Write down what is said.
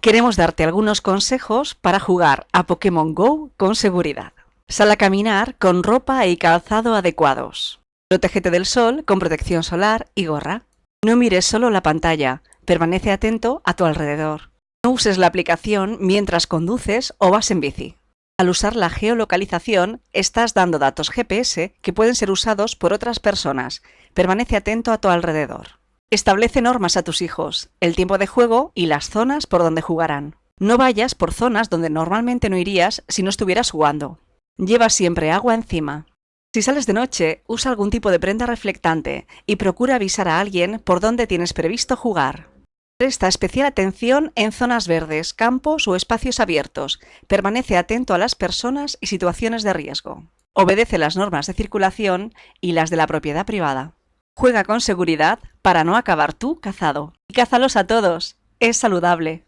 Queremos darte algunos consejos para jugar a Pokémon GO con seguridad. Sal a caminar con ropa y calzado adecuados. Protégete del sol con protección solar y gorra. No mires solo la pantalla, permanece atento a tu alrededor. No uses la aplicación mientras conduces o vas en bici. Al usar la geolocalización, estás dando datos GPS que pueden ser usados por otras personas. Permanece atento a tu alrededor. Establece normas a tus hijos, el tiempo de juego y las zonas por donde jugarán. No vayas por zonas donde normalmente no irías si no estuvieras jugando. Lleva siempre agua encima. Si sales de noche, usa algún tipo de prenda reflectante y procura avisar a alguien por dónde tienes previsto jugar. Presta especial atención en zonas verdes, campos o espacios abiertos. Permanece atento a las personas y situaciones de riesgo. Obedece las normas de circulación y las de la propiedad privada. Juega con seguridad para no acabar tú cazado. Y cázalos a todos. Es saludable.